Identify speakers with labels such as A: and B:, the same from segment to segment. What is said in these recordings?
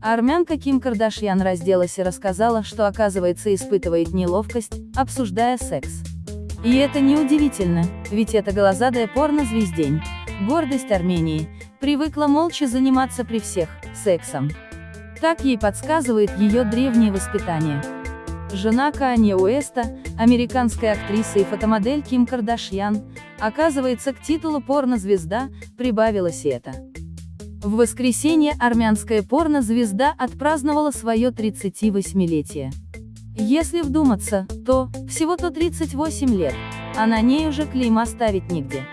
A: Армянка Ким Кардашьян разделась и рассказала, что оказывается испытывает неловкость, обсуждая секс. И это неудивительно, ведь это голозадая порно-звездень, гордость Армении, привыкла молча заниматься при всех, сексом. Так ей подсказывает ее древнее воспитание. Жена Канье Уэста, американская актриса и фотомодель Ким Кардашьян, оказывается к титулу порнозвезда, прибавилось это. В воскресенье армянская порнозвезда отпраздновала свое 38-летие. Если вдуматься, то, всего-то 38 лет, а на ней уже клейма ставить нигде.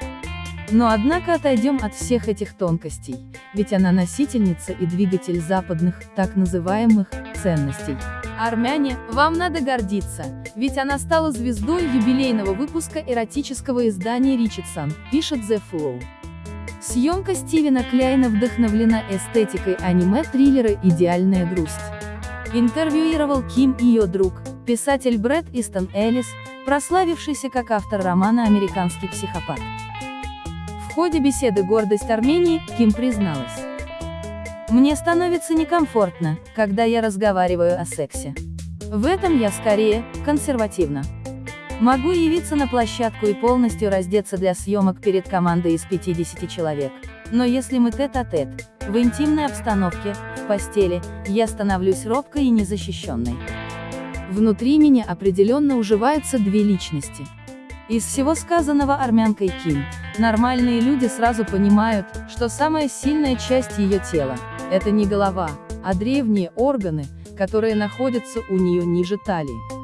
A: Но однако отойдем от всех этих тонкостей, ведь она носительница и двигатель западных, так называемых, ценностей. Армяне, вам надо гордиться, ведь она стала звездой юбилейного выпуска эротического издания Ричардсон, пишет The Flow. Съемка Стивена Кляйна вдохновлена эстетикой аниме-триллера «Идеальная грусть». Интервьюировал Ким и ее друг, писатель Брэд Истон Эллис, прославившийся как автор романа «Американский психопат». В ходе беседы «Гордость Армении» Ким призналась. «Мне становится некомфортно, когда я разговариваю о сексе. В этом я скорее, консервативна. Могу явиться на площадку и полностью раздеться для съемок перед командой из 50 человек. Но если мы тет-а-тет, -тет, в интимной обстановке, в постели, я становлюсь робкой и незащищенной. Внутри меня определенно уживаются две личности. Из всего сказанного армянкой Ким, нормальные люди сразу понимают, что самая сильная часть ее тела – это не голова, а древние органы, которые находятся у нее ниже талии.